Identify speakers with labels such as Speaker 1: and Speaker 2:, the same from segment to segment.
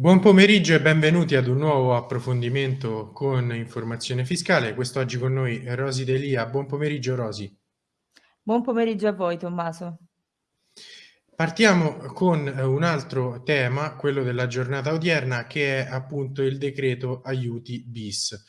Speaker 1: Buon pomeriggio e benvenuti ad un nuovo approfondimento con informazione fiscale. Quest'oggi con noi Rosi Delia. Buon pomeriggio Rosi.
Speaker 2: Buon pomeriggio a voi Tommaso.
Speaker 1: Partiamo con un altro tema, quello della giornata odierna, che è appunto il decreto aiuti bis.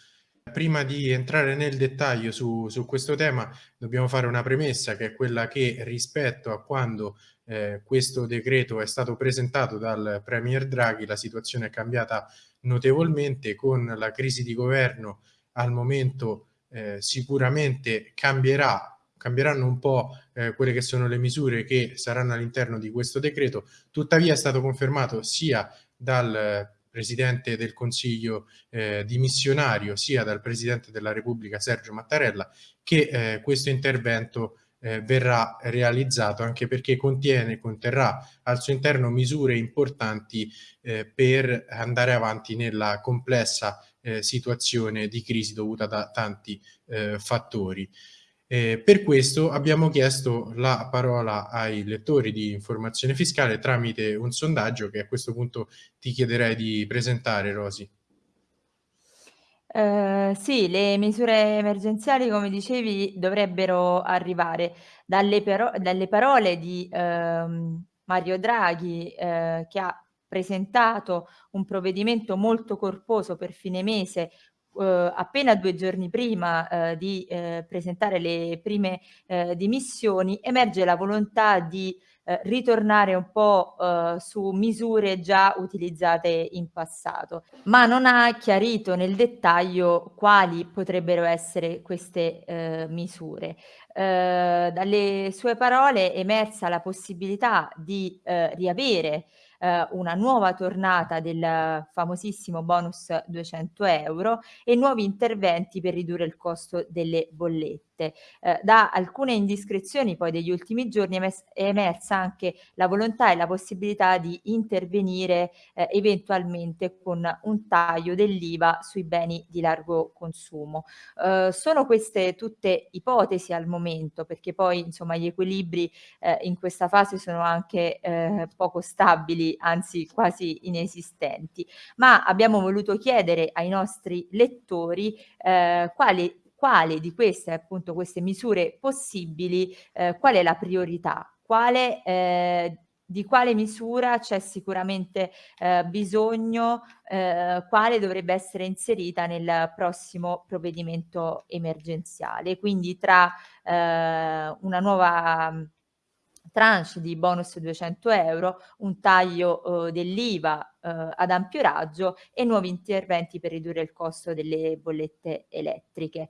Speaker 1: Prima di entrare nel dettaglio su, su questo tema dobbiamo fare una premessa che è quella che rispetto a quando eh, questo decreto è stato presentato dal Premier Draghi la situazione è cambiata notevolmente. Con la crisi di governo al momento eh, sicuramente cambierà cambieranno un po' eh, quelle che sono le misure che saranno all'interno di questo decreto, tuttavia è stato confermato sia dal Presidente del Consiglio eh, dimissionario, sia dal Presidente della Repubblica Sergio Mattarella, che eh, questo intervento eh, verrà realizzato anche perché contiene, conterrà al suo interno misure importanti eh, per andare avanti nella complessa eh, situazione di crisi dovuta da tanti eh, fattori. Eh, per questo abbiamo chiesto la parola ai lettori di informazione fiscale tramite un sondaggio che a questo punto ti chiederei di presentare, Rosi.
Speaker 2: Eh, sì, le misure emergenziali, come dicevi, dovrebbero arrivare dalle, dalle parole di ehm, Mario Draghi, eh, che ha presentato un provvedimento molto corposo per fine mese eh, appena due giorni prima eh, di eh, presentare le prime eh, dimissioni, emerge la volontà di eh, ritornare un po' eh, su misure già utilizzate in passato, ma non ha chiarito nel dettaglio quali potrebbero essere queste eh, misure. Dalle sue parole è emersa la possibilità di riavere eh, una nuova tornata del famosissimo bonus 200 euro e nuovi interventi per ridurre il costo delle bollette. Eh, da alcune indiscrezioni poi degli ultimi giorni è, è, emersa anche la volontà e la possibilità di intervenire eh, eventualmente con un taglio dell'IVA sui beni di largo consumo. Eh, sono queste tutte ipotesi al momento perché poi insomma gli equilibri eh, in questa fase sono anche eh, poco stabili, anzi quasi inesistenti, ma abbiamo voluto chiedere ai nostri lettori eh, quali quale di queste, appunto, queste misure possibili, eh, qual è la priorità, quale, eh, di quale misura c'è sicuramente eh, bisogno, eh, quale dovrebbe essere inserita nel prossimo provvedimento emergenziale. Quindi tra eh, una nuova tranche di bonus 200 euro, un taglio eh, dell'IVA eh, ad ampio raggio e nuovi interventi per ridurre il costo delle bollette elettriche.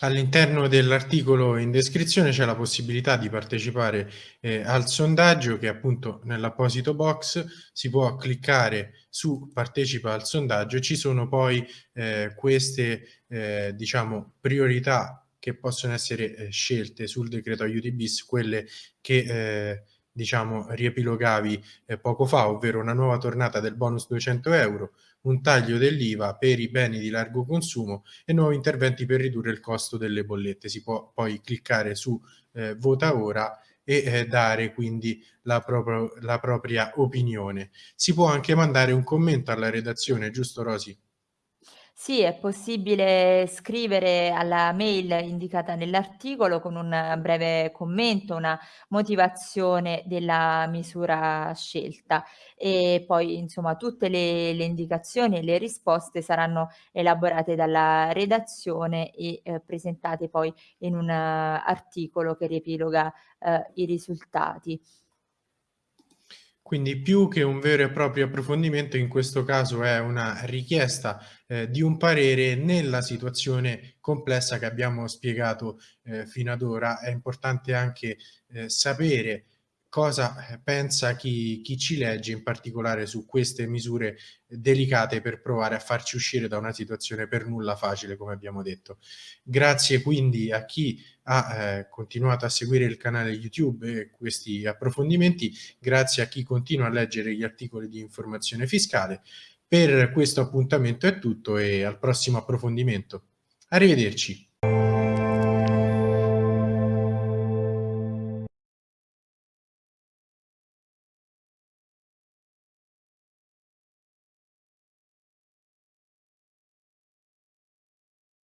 Speaker 1: All'interno dell'articolo in descrizione c'è la possibilità di partecipare eh, al sondaggio che appunto nell'apposito box si può cliccare su partecipa al sondaggio ci sono poi eh, queste eh, diciamo priorità che possono essere eh, scelte sul decreto aiuti bis, quelle che eh, diciamo riepilogavi eh, poco fa, ovvero una nuova tornata del bonus 200 euro, un taglio dell'IVA per i beni di largo consumo e nuovi interventi per ridurre il costo delle bollette. Si può poi cliccare su eh, vota ora e eh, dare quindi la, proprio, la propria opinione. Si può anche mandare un commento alla redazione, giusto Rosi?
Speaker 2: Sì, è possibile scrivere alla mail indicata nell'articolo con un breve commento, una motivazione della misura scelta e poi insomma tutte le, le indicazioni e le risposte saranno elaborate dalla redazione e eh, presentate poi in un uh, articolo che riepiloga uh, i risultati.
Speaker 1: Quindi più che un vero e proprio approfondimento, in questo caso è una richiesta eh, di un parere nella situazione complessa che abbiamo spiegato eh, fino ad ora. È importante anche eh, sapere cosa eh, pensa chi, chi, ci legge, in particolare su queste misure delicate per provare a farci uscire da una situazione per nulla facile, come abbiamo detto. Grazie quindi a chi ha eh, continuato a seguire il canale YouTube e questi approfondimenti, grazie a chi continua a leggere gli articoli di informazione fiscale. Per questo appuntamento è tutto e al prossimo approfondimento. Arrivederci.